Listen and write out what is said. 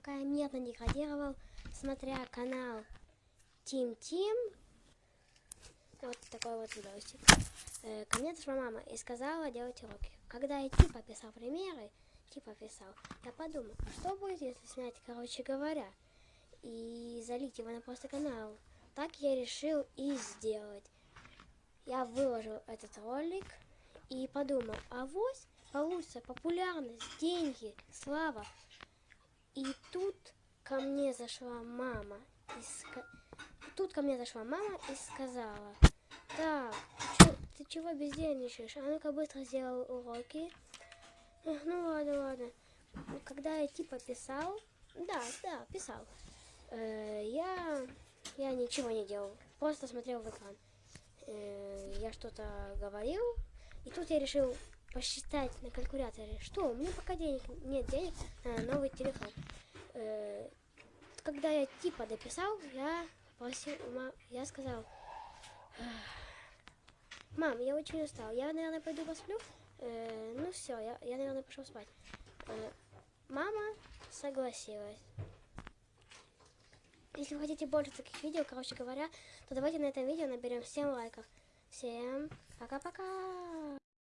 пока я мирно деградировал, смотря канал Тим Тим, вот такой вот видосик, э, ко мне зашла мама и сказала делать уроки. Когда я типа писал примеры, типа писал, я подумал, а что будет, если снять, короче говоря, и залить его на просто канал. Так я решил и сделать. Я выложил этот ролик и подумал, а вот получится популярность, деньги, слава. И тут ко мне зашла мама и ска... тут ко мне зашла мама и сказала, так, ты чего бездельничаешь? А ну-ка быстро сделал уроки. Ну ладно, ладно. Когда я типа писал, да, да, писал, э, я, я ничего не делал, просто смотрел в экран. Э, я что-то говорил, и тут я решил посчитать на калькуляторе, что у меня пока денег нет денег на новый телефон. Э, когда я типа дописал, я просил, я сказал, мам, я очень устал, я, наверное, пойду посплю. Э, ну все, я, я, наверное, пошел спать. Э, мама согласилась. Если вы хотите больше таких видео, короче говоря, то давайте на этом видео наберем 7 лайков. Всем пока-пока!